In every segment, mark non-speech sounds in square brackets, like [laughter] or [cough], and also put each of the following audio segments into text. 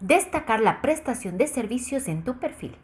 destacar la prestación de servicios en tu perfil.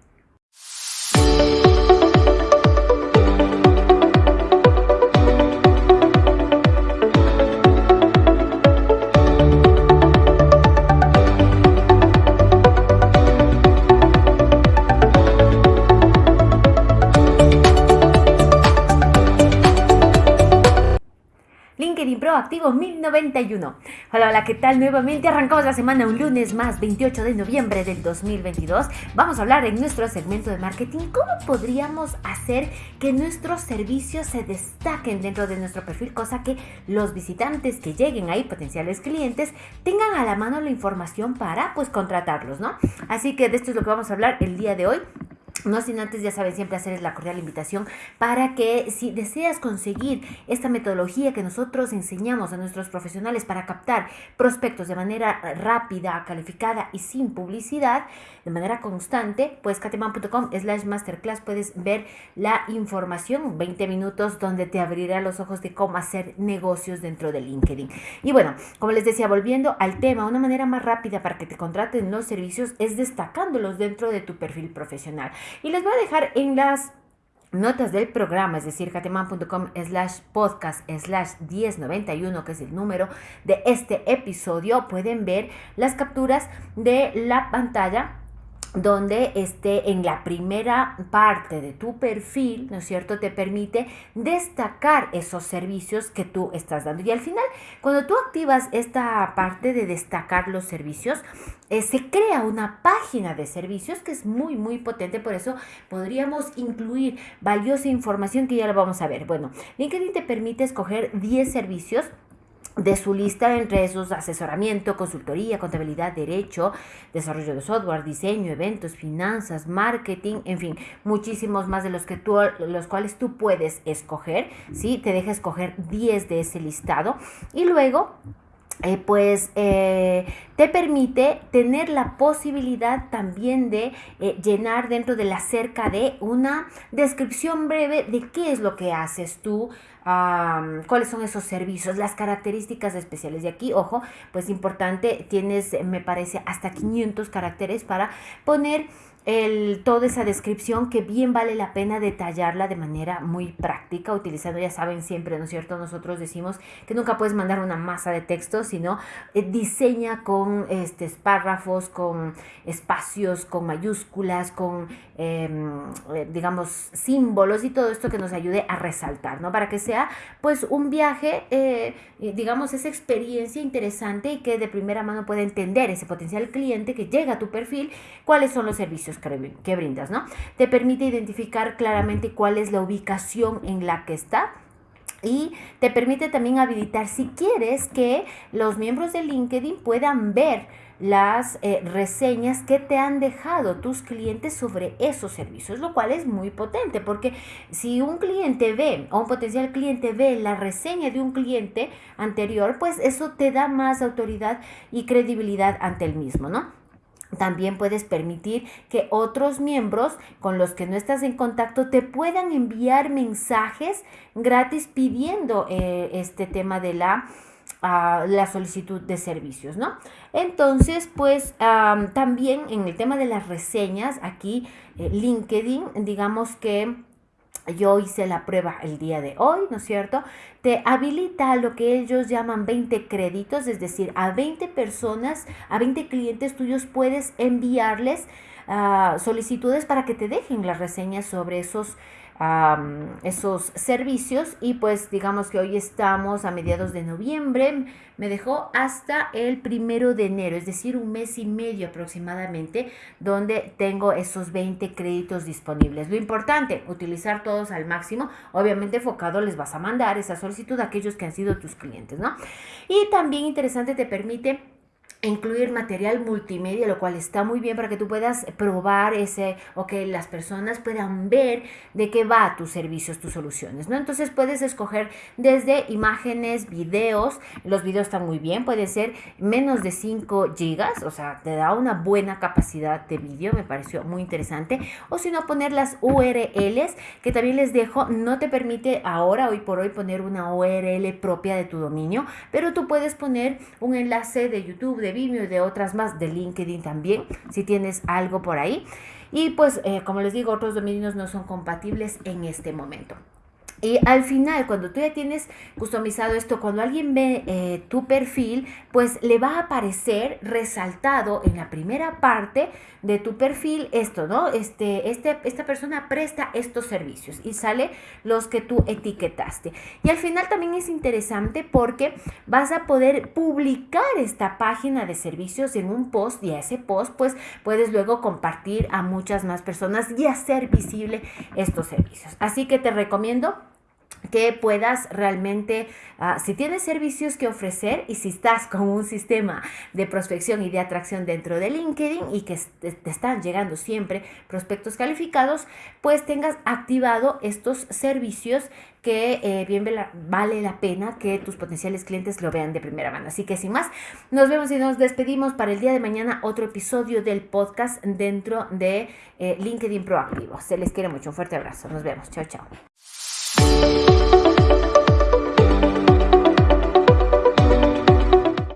Proactivo 1091. Hola, hola, ¿qué tal? Nuevamente arrancamos la semana un lunes más, 28 de noviembre del 2022. Vamos a hablar en nuestro segmento de marketing cómo podríamos hacer que nuestros servicios se destaquen dentro de nuestro perfil, cosa que los visitantes que lleguen ahí, potenciales clientes, tengan a la mano la información para pues contratarlos, ¿no? Así que de esto es lo que vamos a hablar el día de hoy. No sin antes, ya saben, siempre hacerles la cordial invitación para que si deseas conseguir esta metodología que nosotros enseñamos a nuestros profesionales para captar prospectos de manera rápida, calificada y sin publicidad, de manera constante, pues cateman.com slash masterclass puedes ver la información, 20 minutos donde te abrirá los ojos de cómo hacer negocios dentro de LinkedIn. Y bueno, como les decía, volviendo al tema, una manera más rápida para que te contraten los servicios es destacándolos dentro de tu perfil profesional. Y les voy a dejar en las notas del programa, es decir, cateman.com slash podcast slash 1091, que es el número de este episodio, pueden ver las capturas de la pantalla donde esté en la primera parte de tu perfil, ¿no es cierto?, te permite destacar esos servicios que tú estás dando. Y al final, cuando tú activas esta parte de destacar los servicios, eh, se crea una página de servicios que es muy, muy potente. Por eso podríamos incluir valiosa información que ya lo vamos a ver. Bueno, LinkedIn te permite escoger 10 servicios de su lista entre esos asesoramiento, consultoría, contabilidad, derecho, desarrollo de software, diseño, eventos, finanzas, marketing, en fin, muchísimos más de los que tú, los cuales tú puedes escoger, ¿sí? Te deja escoger 10 de ese listado y luego eh, pues eh, te permite tener la posibilidad también de eh, llenar dentro de la cerca de una descripción breve de qué es lo que haces tú, cuáles son esos servicios, las características especiales. Y aquí, ojo, pues importante, tienes, me parece, hasta 500 caracteres para poner el, toda esa descripción que bien vale la pena detallarla de manera muy práctica, utilizando, ya saben siempre, ¿no es cierto? Nosotros decimos que nunca puedes mandar una masa de texto, sino eh, diseña con este, párrafos, con espacios, con mayúsculas, con, em, eh, digamos, símbolos y todo esto que nos ayude a resaltar, ¿no? Para que sea, pues, un viaje, eh, digamos, esa experiencia interesante y que de primera mano pueda entender ese potencial cliente que llega a tu perfil, cuáles son los servicios que brindas, ¿no? Te permite identificar claramente cuál es la ubicación en la que está y te permite también habilitar si quieres que los miembros de LinkedIn puedan ver las eh, reseñas que te han dejado tus clientes sobre esos servicios, lo cual es muy potente porque si un cliente ve o un potencial cliente ve la reseña de un cliente anterior, pues eso te da más autoridad y credibilidad ante el mismo, ¿no? También puedes permitir que otros miembros con los que no estás en contacto te puedan enviar mensajes gratis pidiendo eh, este tema de la, la solicitud de servicios, ¿no? Entonces, pues también en el tema de las reseñas, aquí eh, LinkedIn, digamos que yo hice la prueba el día de hoy, ¿no es cierto? Te habilita lo que ellos llaman 20 créditos, es decir, a 20 personas, a 20 clientes tuyos puedes enviarles solicitudes para que te dejen las reseñas sobre esos esos servicios y pues digamos que hoy estamos a mediados de noviembre, me dejó hasta el primero de enero, es decir, un mes y medio aproximadamente, donde tengo esos 20 créditos disponibles. Lo importante, utilizar todos al máximo, obviamente enfocado les vas a mandar esa solicitud a aquellos que han sido tus clientes, ¿no? Y también interesante te permite incluir material multimedia, lo cual está muy bien para que tú puedas probar ese o que las personas puedan ver de qué va tus servicios, tus soluciones, ¿no? Entonces puedes escoger desde imágenes, videos, los videos están muy bien, puede ser menos de 5 gigas, o sea, te da una buena capacidad de vídeo, me pareció muy interesante, o si no poner las URLs, que también les dejo, no te permite ahora, hoy por hoy, poner una URL propia de tu dominio, pero tú puedes poner un enlace de YouTube, de Vimeo y de otras más, de LinkedIn también, si tienes algo por ahí. Y pues, eh, como les digo, otros dominios no son compatibles en este momento. Y al final, cuando tú ya tienes customizado esto, cuando alguien ve eh, tu perfil, pues le va a aparecer resaltado en la primera parte de tu perfil esto, ¿no? Este, este, esta persona presta estos servicios y sale los que tú etiquetaste. Y al final también es interesante porque vas a poder publicar esta página de servicios en un post y a ese post pues puedes luego compartir a muchas más personas y hacer visible estos servicios. Así que te recomiendo que puedas realmente, ah, si tienes servicios que ofrecer y si estás [laughs] con un sistema de prospección y de atracción dentro de LinkedIn y que te, están llegando siempre prospectos calificados, pues tengas activado estos servicios que eh, bien vale la pena que tus potenciales clientes lo vean de primera mano. Así que sin más, nos vemos y nos despedimos para el día de mañana otro episodio del podcast dentro de eh, LinkedIn Proactivo. Se les quiere mucho, un fuerte abrazo. Nos vemos. Chao, chao.